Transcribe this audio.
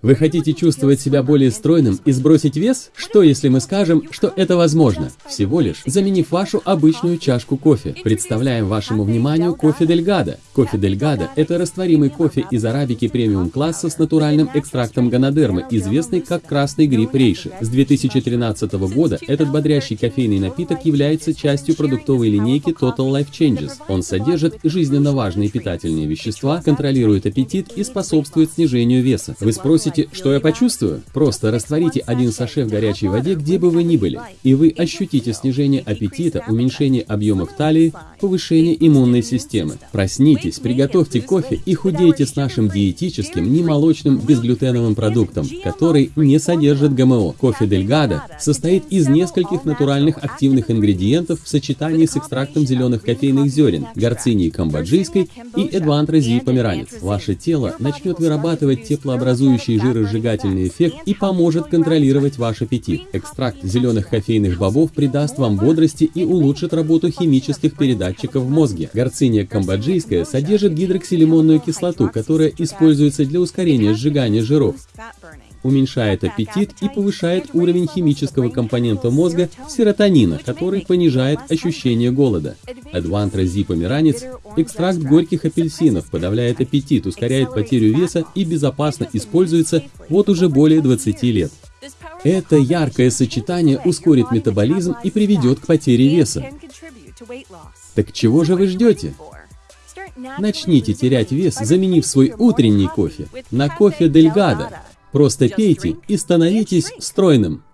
Вы хотите чувствовать себя более стройным и сбросить вес? Что если мы скажем, что это возможно? Всего лишь заменив вашу обычную чашку кофе. Представляем вашему вниманию кофе Дельгадо. Кофе Дельгадо – это растворимый кофе из арабики премиум класса с натуральным экстрактом ганадермы, известный как красный гриб рейши. С 2013 года этот бодрящий кофейный напиток является частью продуктовой линейки Total Life Changes. Он содержит жизненно важные питательные вещества, контролирует аппетит и способствует снижению веса. Вы спросите, Спросите, что я почувствую? Просто растворите один саше в горячей воде, где бы вы ни были, и вы ощутите снижение аппетита, уменьшение объемов талии, повышение иммунной системы. Проснитесь, приготовьте кофе и худейте с нашим диетическим, немолочным, безглютеновым продуктом, который не содержит ГМО. Кофе Дельгадо состоит из нескольких натуральных активных ингредиентов в сочетании с экстрактом зеленых кофейных зерен, горцинии камбоджийской и эдвантразии померанец. Ваше тело начнет вырабатывать теплообразующие жиросжигательный эффект и поможет контролировать ваш аппетит. Экстракт зеленых кофейных бобов придаст вам бодрости и улучшит работу химических передатчиков в мозге. Горциния камбоджийская содержит гидроксилимонную кислоту, которая используется для ускорения сжигания жиров уменьшает аппетит и повышает уровень химического компонента мозга серотонина, который понижает ощущение голода. Адвантра зипомиранец – экстракт горьких апельсинов, подавляет аппетит, ускоряет потерю веса и безопасно используется вот уже более 20 лет. Это яркое сочетание ускорит метаболизм и приведет к потере веса. Так чего же вы ждете? Начните терять вес, заменив свой утренний кофе на кофе Дельгадо, Просто пейте и становитесь стройным.